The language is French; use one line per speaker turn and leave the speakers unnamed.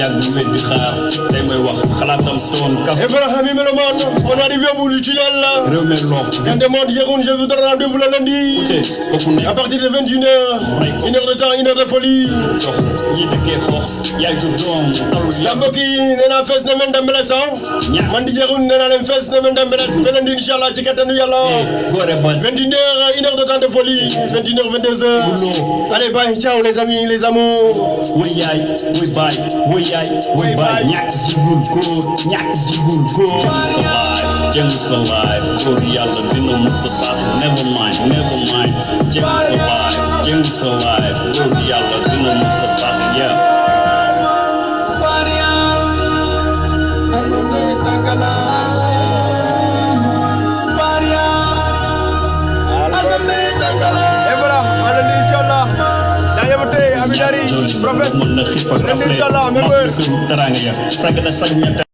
tey may wax xalaatam soon kaf
Ibrahim Meloman, on est arrivé au bout du tunnel là.
réew mi loof
Quand demande Yeroun, je vous donne rendez-vous le lundi. À partir de 21h, une heure de temps, une heure de folie.
jox ñi dëkkee xoox yaay ju doom talul
La mbokk yi nee naa fees na men dembeles ah. Man di Yeroun nee naa leen fees na men dembeles. Ba lundi incha allah ci kattanu yàlla.
góore ba
21h, une heure de temps de folie. 21h, 22h. Allez, bye, ciao les amis, les amours.
yaay wuy baay wuy We buy nyaks, good guru, nyaks, good guru. Alive, gems alive. we Latino, Mustafa. Never mind, never mind.
Gems alive, gems alive. prophète.
mën na xiifal rafet.